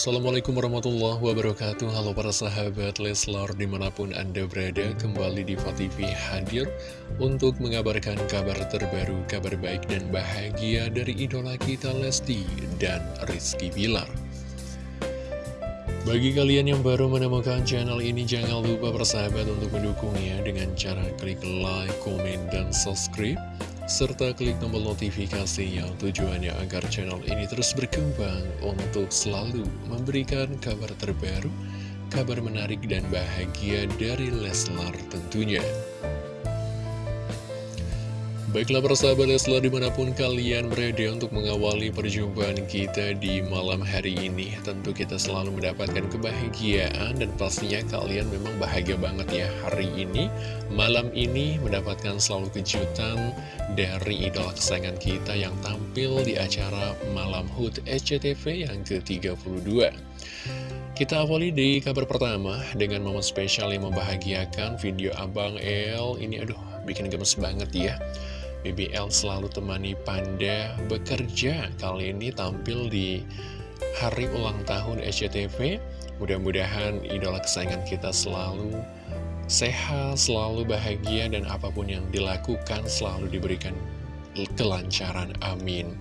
Assalamualaikum warahmatullahi wabarakatuh. Halo para sahabat Leslar di mana pun anda berada Kembali di TV hadir Untuk mengabarkan kabar terbaru Kabar baik dan bahagia dari idola kita Lesti dan Rizky Bilar. Bagi kalian yang baru menemukan channel ini Jangan lupa persahabat untuk mendukungnya Dengan cara klik like, komen, dan subscribe serta klik tombol notifikasinya tujuannya agar channel ini terus berkembang untuk selalu memberikan kabar terbaru, kabar menarik dan bahagia dari Leslar tentunya. Baiklah persahabat Leslar di mana pun kalian berada untuk mengawali perjumpaan kita di malam hari ini Tentu kita selalu mendapatkan kebahagiaan dan pastinya kalian memang bahagia banget ya hari ini. Malam ini mendapatkan selalu kejutan dari idola kesayangan kita yang tampil di acara Malam HUT SCTV yang ke-32 kita awali di kabar pertama dengan momen spesial yang membahagiakan video Abang El. Ini aduh bikin gemes banget ya BBL selalu temani Panda bekerja. Kali ini tampil di hari ulang tahun SCTV Mudah-mudahan idola kesayangan kita selalu sehat, selalu bahagia Dan apa pun yang dilakukan selalu diberikan kelancaran, amin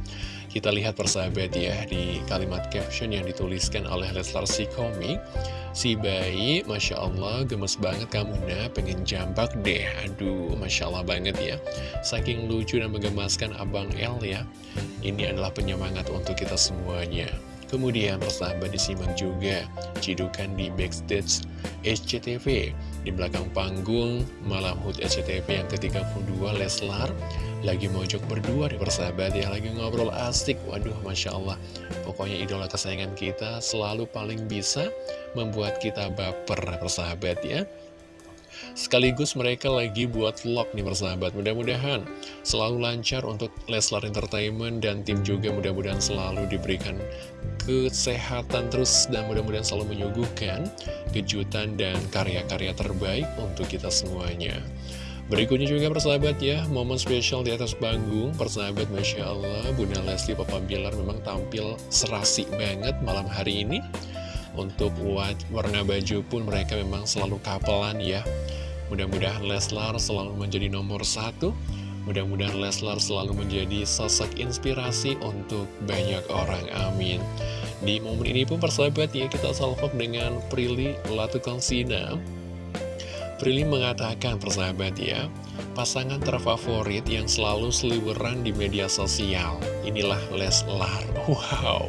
kita lihat persahabat ya di kalimat caption yang dituliskan oleh Leslar si komik Si bayi, Masya Allah, gemes banget kamu nah, pengen jambak deh. Aduh, Masya Allah banget ya. Saking lucu dan menggemaskan Abang El ya. Ini adalah penyemangat untuk kita semuanya. Kemudian persahabat disimak juga cidukan di backstage SCTV Di belakang panggung Malam HUT SCTV yang ke-32 Leslar. Lagi mojok berdua di persahabat ya Lagi ngobrol asik. Waduh Masya Allah. Pokoknya idola kesayangan kita selalu paling bisa membuat kita baper persahabat ya Sekaligus mereka lagi buat vlog nih persahabat. Mudah-mudahan selalu lancar untuk Leslar Entertainment Dan tim juga mudah-mudahan selalu diberikan kesehatan terus Dan mudah-mudahan selalu menyuguhkan kejutan dan karya-karya terbaik untuk kita semuanya. Berikutnya juga persahabat ya, momen spesial di atas panggung, persahabat Masya Allah, Bunda Lesti Papa Bilar memang tampil serasi banget malam hari ini. Untuk warna baju pun mereka memang selalu kapelan ya. Mudah-mudahan Leslar selalu menjadi nomor satu. Mudah-mudahan Leslar selalu menjadi sosok inspirasi untuk banyak orang, amin. Di momen ini pun persahabat ya kita salvok dengan Prilly Latukonsina Prilly mengatakan persahabat ya Pasangan terfavorit yang selalu seliweran di media sosial Inilah Leslar. Wow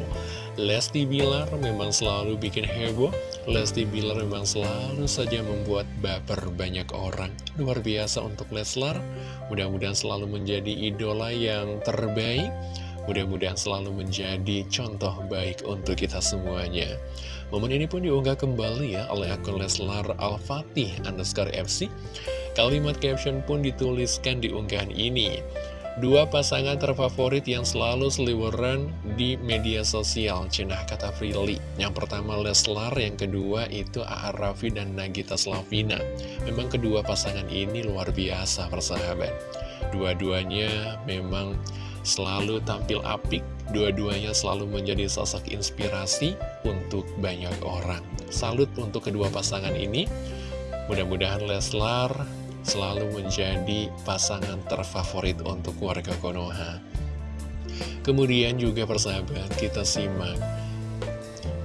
Lesti Bilar memang selalu bikin heboh. Lesti Bilar memang selalu saja membuat baper banyak orang. Luar biasa untuk Leslar. Mudah-mudahan selalu menjadi idola yang terbaik. Mudah-mudahan selalu menjadi contoh baik untuk kita semuanya. Momen ini pun diunggah kembali ya oleh akun Leslar Al-Fatih underscore FC Kalimat caption pun dituliskan di unggahan ini Dua pasangan terfavorit yang selalu seliweran di media sosial, cenah kata Frilly. Yang pertama Leslar, yang kedua itu A.A. Raffi dan Nagita Slavina. Memang kedua pasangan ini luar biasa persahabat. Dua-duanya memang selalu tampil apik, dua-duanya selalu menjadi sosok inspirasi untuk banyak orang. Salut untuk kedua pasangan ini. Mudah-mudahan Leslar selalu menjadi pasangan terfavorit untuk warga Konoha. Kemudian juga persahabat, kita simak.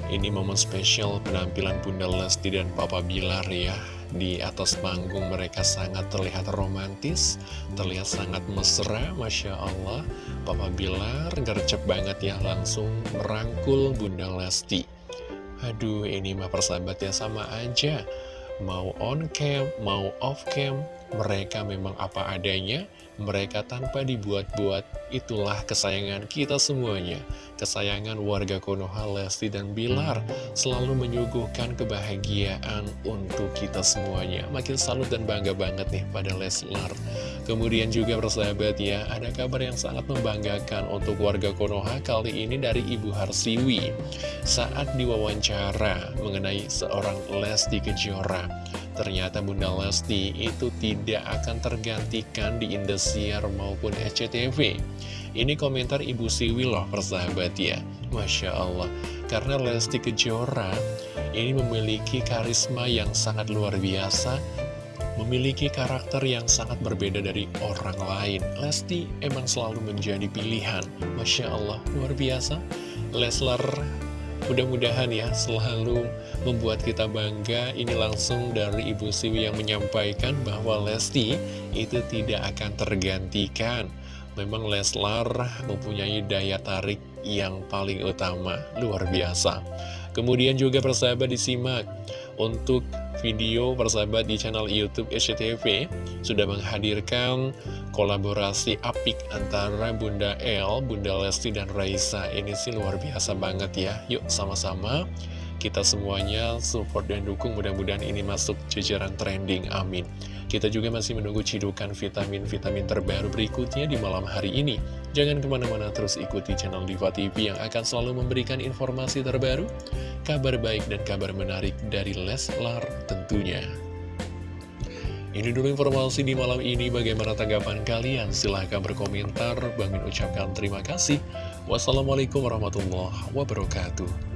Ini momen spesial penampilan Bunda Lesti dan Papa Bilar ya. Di atas panggung mereka sangat terlihat romantis, terlihat sangat mesra, Masya Allah. Papa Bilar gercep banget ya, langsung merangkul Bunda Lesti. Aduh, ini mah persahabat ya sama aja mau on cam, mau off cam, mereka memang apa adanya, mereka tanpa dibuat-buat, itulah kesayangan kita semuanya. Kesayangan warga Konoha, Lesti, dan Bilar selalu menyuguhkan kebahagiaan untuk kita semuanya. Makin salut dan bangga banget nih pada Leslar. Kemudian juga persahabat ya, ada kabar yang sangat membanggakan untuk warga Konoha kali ini dari Ibu Harsiwi. Saat diwawancara mengenai seorang Lesti Kejora, ternyata Bunda Lesti itu tidak akan tergantikan di Indosiar maupun SCTV. Ini komentar Ibu Siwi loh persahabat ya Masya Allah Karena Lesti Kejora ini memiliki karisma yang sangat luar biasa memiliki karakter yang sangat berbeda dari orang lain. Lesti emang selalu menjadi pilihan. Masya Allah, luar biasa. Leslar mudah-mudahan ya selalu membuat kita bangga. Ini langsung dari Ibu Siwi yang menyampaikan bahwa Lesti itu tidak akan tergantikan. Memang Leslar mempunyai daya tarik yang paling utama, luar biasa. Kemudian juga persahabat disimak untuk video persahabat di channel Youtube SCTV sudah menghadirkan kolaborasi apik antara Bunda El, Bunda Lesti, dan Raisa. Ini sih luar biasa banget ya. Yuk sama-sama kita semuanya support dan dukung mudah-mudahan ini masuk jajaran trending. Amin. Kita juga masih menunggu cidukan vitamin-vitamin terbaru berikutnya di malam hari ini. Jangan ke mana-mana terus ikuti channel Diva TV yang akan selalu memberikan informasi terbaru, kabar baik dan kabar menarik dari Leslar tentunya. Ini dulu informasi di malam ini, bagaimana tanggapan kalian? Silahkan berkomentar, Bang Min ucapkan terima kasih. Wassalamualaikum warahmatullahi wabarakatuh.